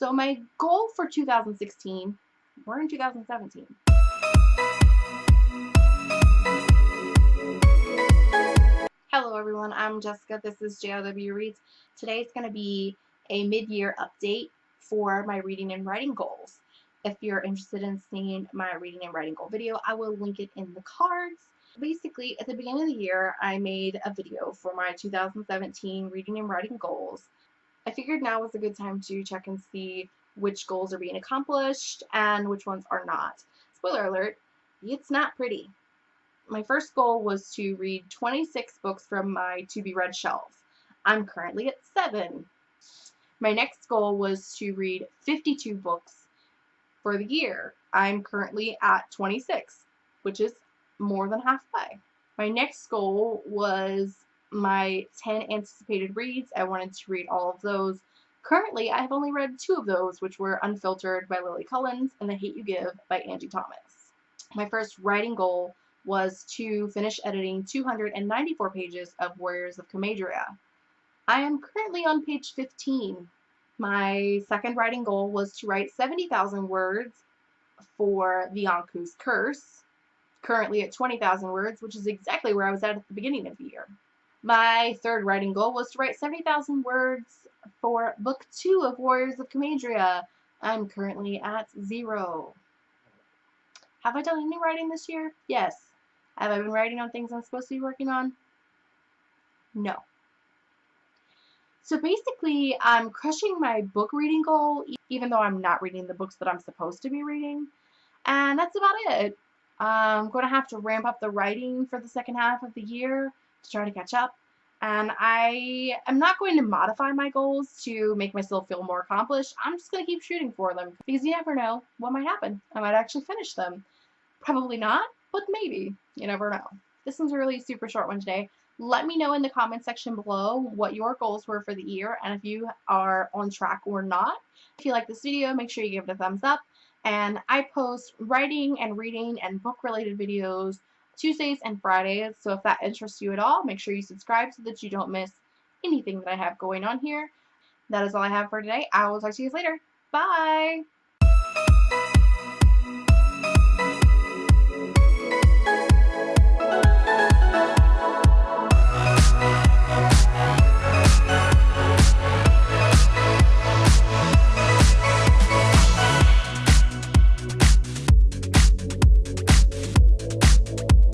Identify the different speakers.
Speaker 1: So my goal for 2016, we're in 2017. Hello everyone, I'm Jessica. This is JLW Reads. Today is going to be a mid-year update for my reading and writing goals. If you're interested in seeing my reading and writing goal video, I will link it in the cards. Basically, at the beginning of the year, I made a video for my 2017 reading and writing goals. I figured now was a good time to check and see which goals are being accomplished and which ones are not. Spoiler alert, it's not pretty my first goal was to read 26 books from my to be read shelf. I'm currently at 7. My next goal was to read 52 books for the year. I'm currently at 26, which is more than halfway. My next goal was my 10 anticipated reads. I wanted to read all of those. Currently, I have only read two of those, which were Unfiltered by Lily Collins and The Hate You Give by Angie Thomas. My first writing goal was to finish editing 294 pages of Warriors of Comadria. I am currently on page 15. My second writing goal was to write 70,000 words for the Yonku's Curse, currently at 20,000 words, which is exactly where I was at at the beginning of the year. My third writing goal was to write 70,000 words for book two of Warriors of Comadria. I'm currently at zero. Have I done any writing this year? Yes. Have I been writing on things I'm supposed to be working on? No. So basically, I'm crushing my book reading goal, even though I'm not reading the books that I'm supposed to be reading. And that's about it. I'm going to have to ramp up the writing for the second half of the year to try to catch up. And I am not going to modify my goals to make myself feel more accomplished. I'm just going to keep shooting for them because you never know what might happen. I might actually finish them. Probably not, but maybe. You never know. This one's a really super short one today. Let me know in the comment section below what your goals were for the year and if you are on track or not. If you like this video, make sure you give it a thumbs up. And I post writing and reading and book related videos Tuesdays and Fridays. So if that interests you at all, make sure you subscribe so that you don't miss anything that I have going on here. That is all I have for today. I will talk to you guys later. Bye!